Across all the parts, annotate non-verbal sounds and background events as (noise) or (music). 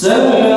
سوف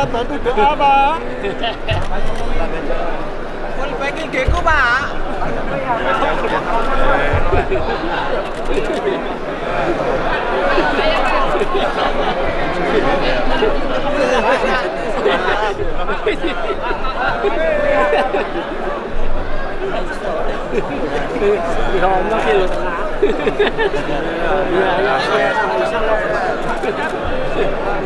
Saya bantu doa, Pak. Full backing Geko, Pak. Ngomong sih lu tengah. Iya, iya. Pak.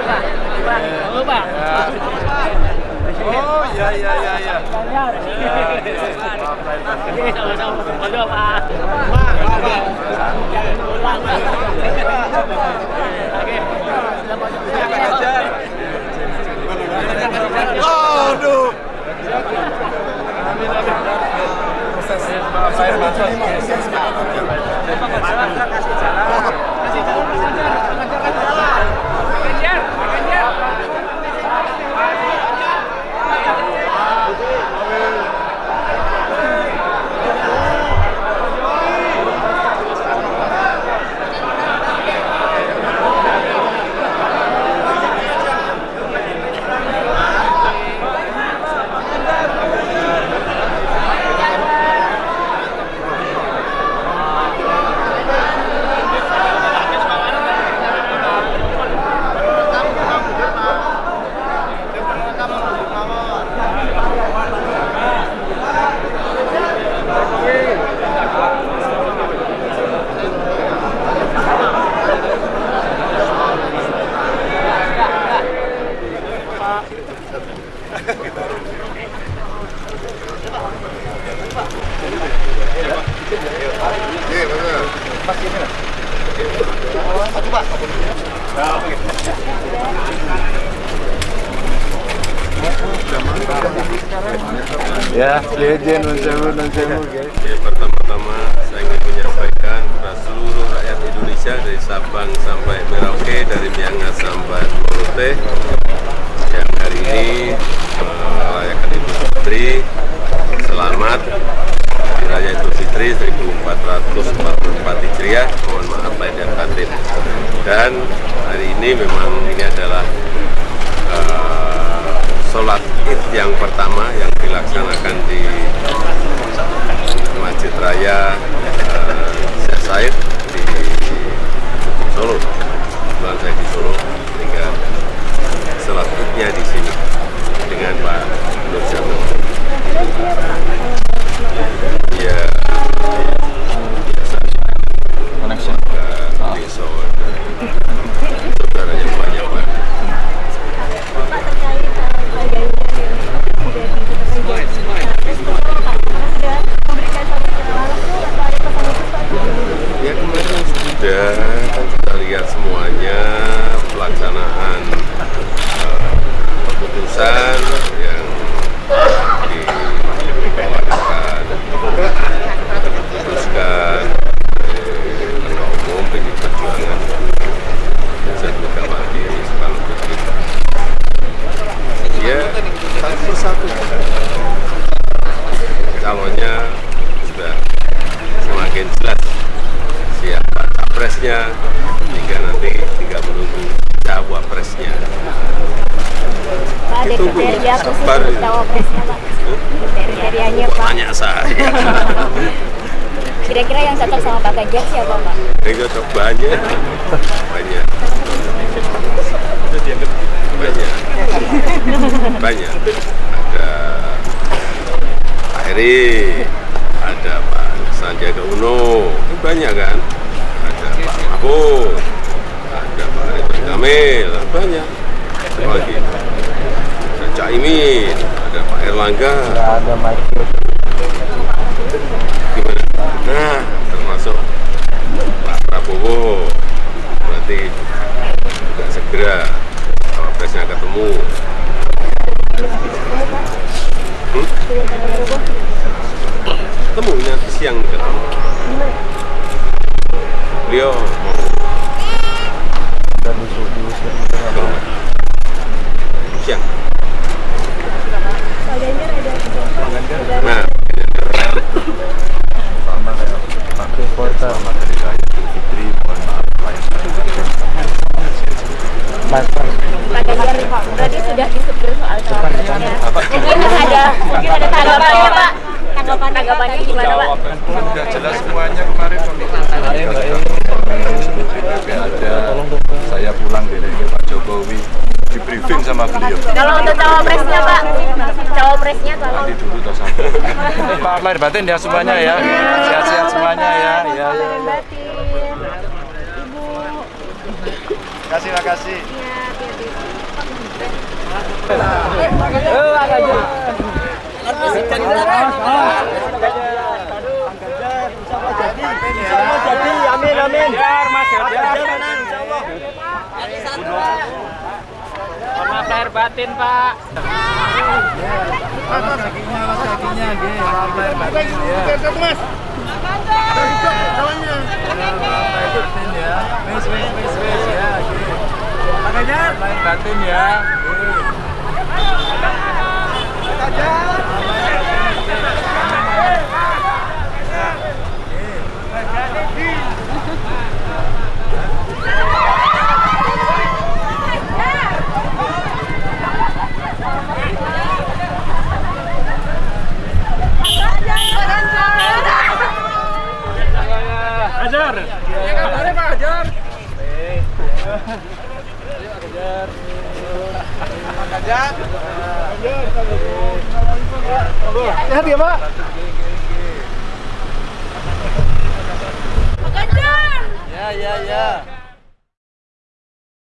Pak, Pak. Halo, Pak. Oh, ya, ya, ya, ya. Jalan. Ini sama-sama. Halo, Pak. Ulang, Pak. hidup. Proses Pak Pak Ya, legend non sewu guys. Ya, pertama-tama saya ingin menyampaikan kepada seluruh rakyat Indonesia dari Sabang sampai Merauke, dari Miangas sampai Morote yang hari ini eh, merayakan Idul Fitri. Selamat Hari Raya Idul Fitri 1444 Hijriah. Mohon maaf lahir dan batin. Dan hari ini memang ini adalah eh, sholat id yang pertama yang dilaksanakan di Masjid Raya eh, Syekh Said di Solo. Kebetulan saya di Solo sehingga sholat idnya di sini dengan Pak Nur Jamil. Ya, biasa Connection. di Solo. Saudaranya banyak Pak. Pak terkait uh, harganya yang sudah ditetapkan sudah memberikan satu kenalan langsung atau ada pesan khusus Pak? Ya kemarin sudah kan kita lihat semuanya pelaksanaan eh, keputusan yang dikeluarkan diputuskan oleh ketua umum PDI Perjuangan dan Megawati Soekarno Putri. Ya satu satu calonnya sudah semakin jelas siapa capresnya hingga nanti tinggal menunggu cawapresnya. Pak ada Cawapresnya Pak? Kriterianya Pak? Tanya saya. (laughs) Kira-kira yang cocok sama Pak Ganjar siapa Pak? Ini cocok banyak, banyak, banyak. Ada Pak Heri, ada Pak Sandiaga Uno, itu banyak kan? Ada Pak Mahfud, ada Pak Ridwan Kamil, banyak. Ada lagi. Ada Caimin, ada Pak Erlangga. Ada macet. gimana? Nah, termasuk Pak Prabowo berarti juga segera cawapresnya ketemu. Hmm? Ketemu nanti siang ketemu. Beliau mau Dan diusir diusir gitu nggak ke mau. rumah. Siang. Pak Ganjar ada Nah, sama kayak pakai kota. Selamat Hari Raya Idul Fitri. Mohon maaf lahir Mas. Pak Ganjar berarti sudah disebut soal cawapresnya. Mungkin ada mungkin ada tanggapannya Pak. Tanggapan tanggapannya gimana Pak? Udah jelas semuanya kemarin PPP ada. Saya pulang dari Pak Jokowi di briefing sama beliau. Kalau untuk cawapresnya Pak, cawapresnya tolong Nanti dulu toh sampai. Maaf lahir (laughs) batin ya semuanya ya. Sehat-sehat semuanya ya. Ya, dan batin. Ibu, Kasih makasih. ya, hati-hati. Amin Batin, Pak. batin ya. Ajar. Sehat ya, Pak? Ya, ya, ya.